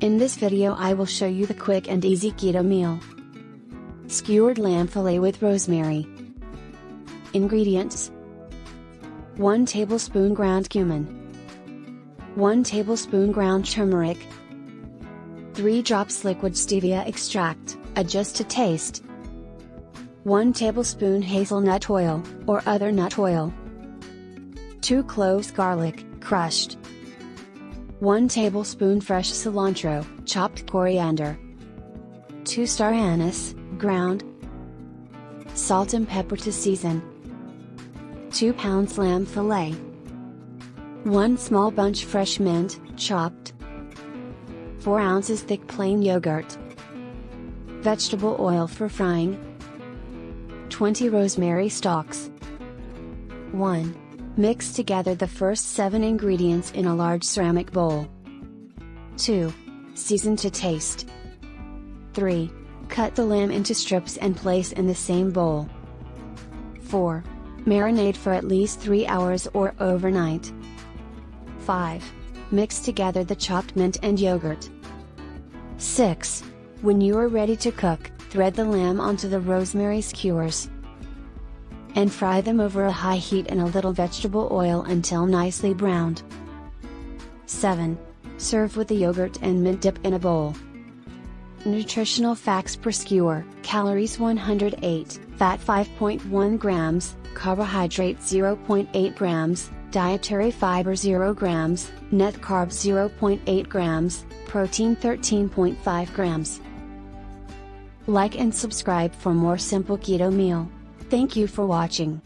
In this video I will show you the quick and easy keto meal. Skewered lamb fillet with rosemary. Ingredients. 1 tablespoon ground cumin. 1 tablespoon ground turmeric. 3 drops liquid stevia extract, adjust to taste. 1 tablespoon hazelnut oil, or other nut oil. 2 cloves garlic, crushed 1 tablespoon fresh cilantro, chopped coriander. 2 star anise, ground. Salt and pepper to season. 2 pounds lamb fillet. 1 small bunch fresh mint, chopped. 4 ounces thick plain yogurt. Vegetable oil for frying. 20 rosemary stalks. 1. Mix together the first 7 ingredients in a large ceramic bowl. 2. Season to taste. 3. Cut the lamb into strips and place in the same bowl. 4. Marinate for at least 3 hours or overnight. 5. Mix together the chopped mint and yogurt. 6. When you are ready to cook, thread the lamb onto the rosemary skewers and fry them over a high heat in a little vegetable oil until nicely browned. 7. Serve with the yogurt and mint dip in a bowl. Nutritional facts per skewer Calories 108, fat 5.1 grams, carbohydrate 0.8 grams, dietary fiber 0 grams, net carbs 0.8 grams, protein 13.5 grams. Like and subscribe for more simple keto meal. Thank you for watching.